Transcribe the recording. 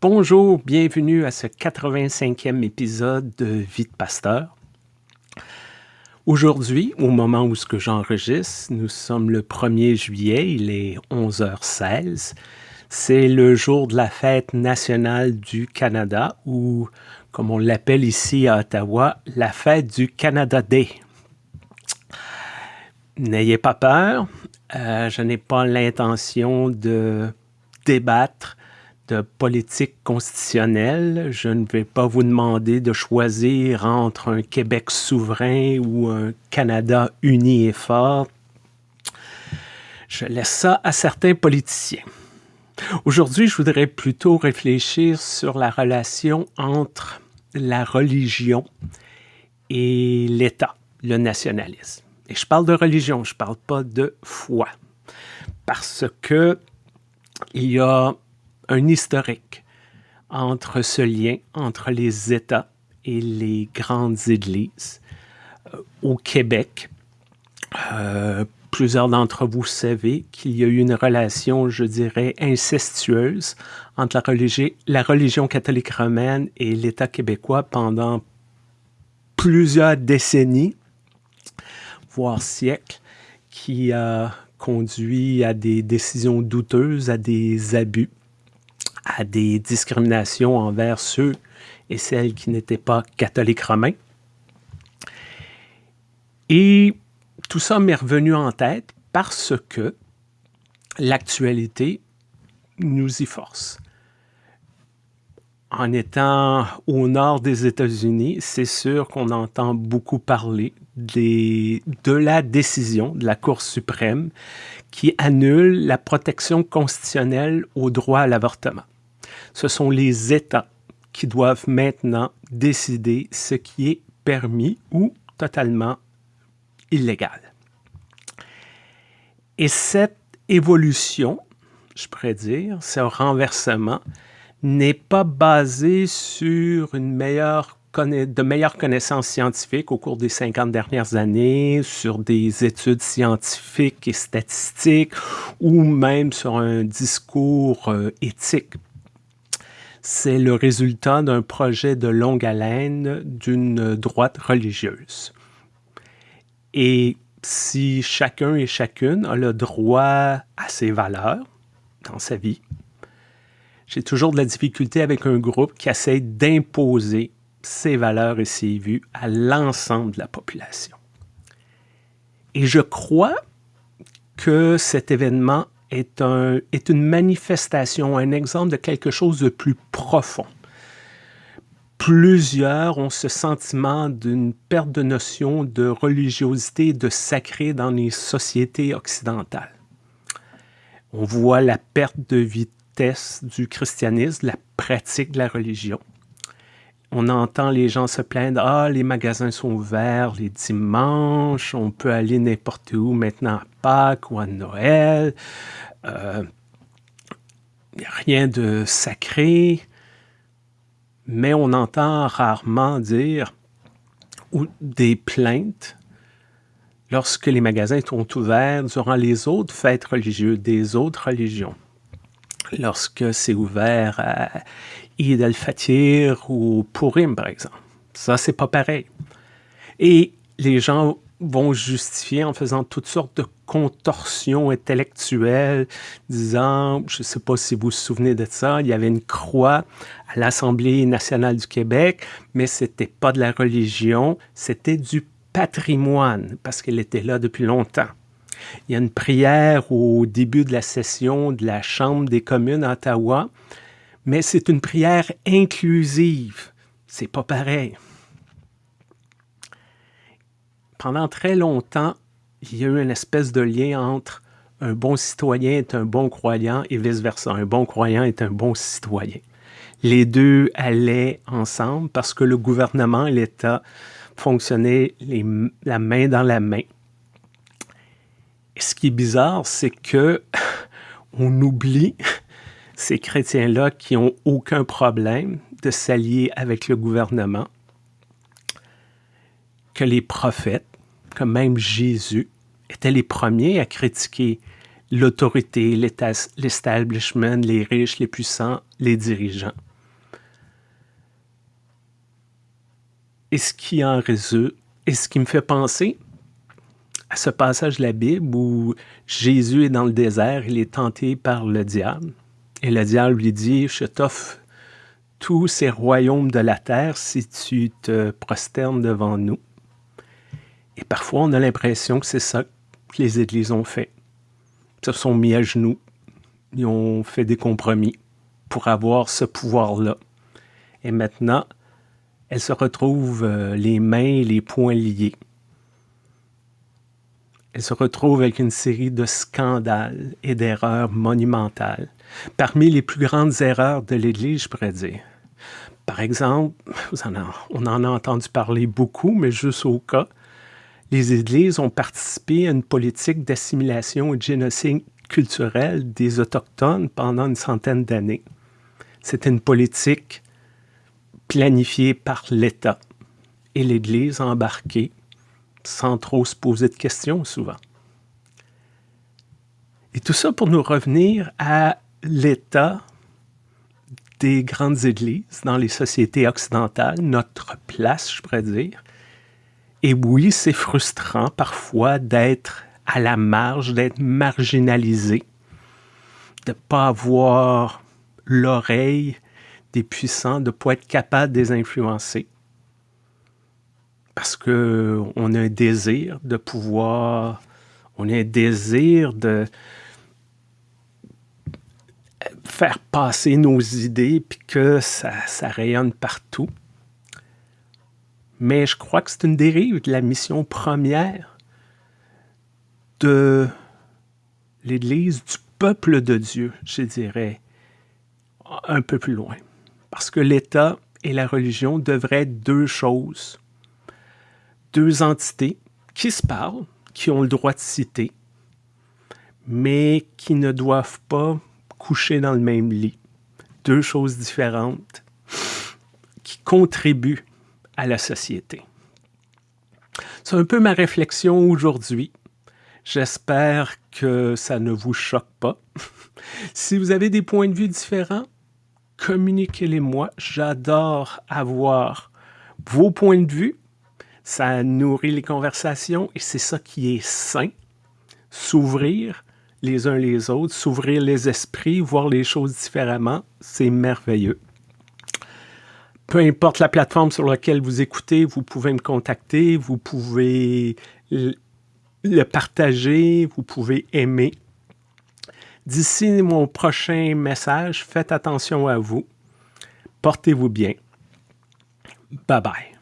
Bonjour, bienvenue à ce 85e épisode de Vie de Pasteur. Aujourd'hui, au moment où ce que j'enregistre, nous sommes le 1er juillet, il est 11h16. C'est le jour de la fête nationale du Canada ou, comme on l'appelle ici à Ottawa, la fête du Canada Day. N'ayez pas peur, euh, je n'ai pas l'intention de débattre de politique constitutionnelle. Je ne vais pas vous demander de choisir entre un Québec souverain ou un Canada uni et fort. Je laisse ça à certains politiciens. Aujourd'hui, je voudrais plutôt réfléchir sur la relation entre la religion et l'État, le nationalisme. Et je parle de religion, je ne parle pas de foi. Parce que il y a un historique entre ce lien entre les États et les grandes églises. Euh, au Québec, euh, plusieurs d'entre vous savez qu'il y a eu une relation, je dirais, incestueuse entre la, la religion catholique romaine et l'État québécois pendant plusieurs décennies, voire siècles, qui a conduit à des décisions douteuses, à des abus à des discriminations envers ceux et celles qui n'étaient pas catholiques romains. Et tout ça m'est revenu en tête parce que l'actualité nous y force. En étant au nord des États-Unis, c'est sûr qu'on entend beaucoup parler de la décision de la Cour suprême qui annule la protection constitutionnelle au droit à l'avortement ce sont les États qui doivent maintenant décider ce qui est permis ou totalement illégal. Et cette évolution, je pourrais dire, ce renversement, n'est pas basé sur une meilleure de meilleures connaissances scientifiques au cours des 50 dernières années, sur des études scientifiques et statistiques, ou même sur un discours euh, éthique c'est le résultat d'un projet de longue haleine d'une droite religieuse. Et si chacun et chacune a le droit à ses valeurs dans sa vie, j'ai toujours de la difficulté avec un groupe qui essaie d'imposer ses valeurs et ses vues à l'ensemble de la population. Et je crois que cet événement est, un, est une manifestation, un exemple de quelque chose de plus profond. Plusieurs ont ce sentiment d'une perte de notion de religiosité, de sacré dans les sociétés occidentales. On voit la perte de vitesse du christianisme, la pratique de la religion. On entend les gens se plaindre, ah, les magasins sont ouverts les dimanches, on peut aller n'importe où maintenant à Pâques ou à Noël. Euh, rien de sacré, mais on entend rarement dire ou des plaintes lorsque les magasins sont ouverts durant les autres fêtes religieuses des autres religions. Lorsque c'est ouvert à Eid al-Fatir ou Purim, par exemple. Ça, c'est pas pareil. Et les gens vont justifier en faisant toutes sortes de contorsions intellectuelles, disant, je ne sais pas si vous vous souvenez de ça, il y avait une croix à l'Assemblée nationale du Québec, mais c'était pas de la religion, c'était du patrimoine, parce qu'elle était là depuis longtemps. Il y a une prière au début de la session de la Chambre des communes à Ottawa, mais c'est une prière inclusive. C'est pas pareil. Pendant très longtemps, il y a eu une espèce de lien entre un bon citoyen est un bon croyant et vice-versa. Un bon croyant est un bon citoyen. Les deux allaient ensemble parce que le gouvernement et l'État fonctionnaient la main dans la main. Et ce qui est bizarre, c'est que on oublie ces chrétiens-là qui n'ont aucun problème de s'allier avec le gouvernement, que les prophètes, que même Jésus, étaient les premiers à critiquer l'autorité, l'establishment, les riches, les puissants, les dirigeants. Et ce qui en résulte, et ce qui me fait penser à ce passage de la Bible où Jésus est dans le désert, il est tenté par le diable. Et le diable lui dit, je t'offre tous ces royaumes de la terre si tu te prosternes devant nous. Et parfois, on a l'impression que c'est ça que les églises ont fait. Ils se sont mis à genoux, ils ont fait des compromis pour avoir ce pouvoir-là. Et maintenant, elles se retrouvent euh, les mains et les poings liés. Elles se retrouvent avec une série de scandales et d'erreurs monumentales. Parmi les plus grandes erreurs de l'Église, je pourrais dire. Par exemple, on en a entendu parler beaucoup, mais juste au cas, les Églises ont participé à une politique d'assimilation et de génocide culturel des Autochtones pendant une centaine d'années. C'était une politique planifiée par l'État et l'Église embarquée sans trop se poser de questions souvent. Et tout ça pour nous revenir à l'état des grandes églises dans les sociétés occidentales, notre place, je pourrais dire. Et oui, c'est frustrant parfois d'être à la marge, d'être marginalisé, de ne pas avoir l'oreille des puissants, de ne pas être capable de les influencer. Parce qu'on a un désir de pouvoir, on a un désir de faire passer nos idées puis que ça, ça rayonne partout. Mais je crois que c'est une dérive de la mission première de l'Église, du peuple de Dieu, je dirais, un peu plus loin. Parce que l'État et la religion devraient être deux choses, deux entités qui se parlent, qui ont le droit de citer, mais qui ne doivent pas coucher dans le même lit. Deux choses différentes qui contribuent à la société. C'est un peu ma réflexion aujourd'hui. J'espère que ça ne vous choque pas. si vous avez des points de vue différents, communiquez-les-moi. J'adore avoir vos points de vue. Ça nourrit les conversations et c'est ça qui est sain. S'ouvrir les uns les autres, s'ouvrir les esprits, voir les choses différemment, c'est merveilleux. Peu importe la plateforme sur laquelle vous écoutez, vous pouvez me contacter, vous pouvez le partager, vous pouvez aimer. D'ici mon prochain message, faites attention à vous. Portez-vous bien. Bye bye.